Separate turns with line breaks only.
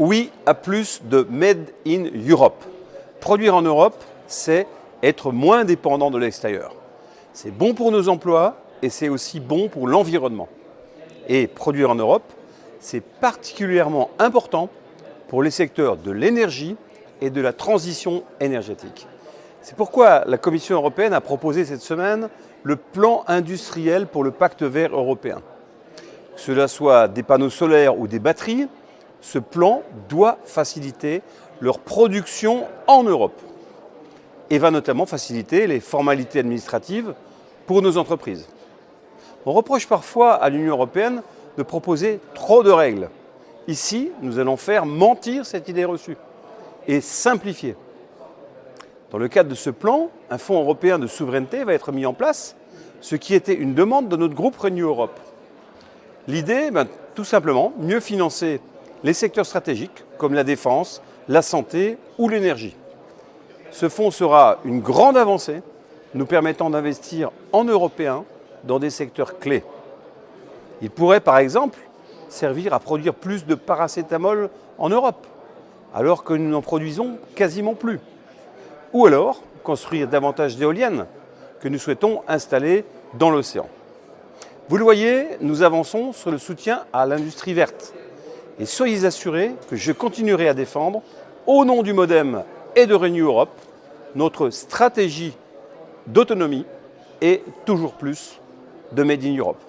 Oui à plus de Made in Europe. Produire en Europe, c'est être moins dépendant de l'extérieur. C'est bon pour nos emplois et c'est aussi bon pour l'environnement. Et produire en Europe, c'est particulièrement important pour les secteurs de l'énergie et de la transition énergétique. C'est pourquoi la Commission européenne a proposé cette semaine le plan industriel pour le pacte vert européen. Que cela soit des panneaux solaires ou des batteries, ce plan doit faciliter leur production en Europe et va notamment faciliter les formalités administratives pour nos entreprises. On reproche parfois à l'Union européenne de proposer trop de règles. Ici, nous allons faire mentir cette idée reçue et simplifier. Dans le cadre de ce plan, un fonds européen de souveraineté va être mis en place, ce qui était une demande de notre groupe Renew Europe. L'idée, ben, tout simplement, mieux financer les secteurs stratégiques comme la défense, la santé ou l'énergie. Ce fonds sera une grande avancée nous permettant d'investir en européen dans des secteurs clés. Il pourrait par exemple servir à produire plus de paracétamol en Europe, alors que nous n'en produisons quasiment plus. Ou alors construire davantage d'éoliennes que nous souhaitons installer dans l'océan. Vous le voyez, nous avançons sur le soutien à l'industrie verte et soyez assurés que je continuerai à défendre, au nom du Modem et de Renew Europe, notre stratégie d'autonomie et toujours plus de Made in Europe.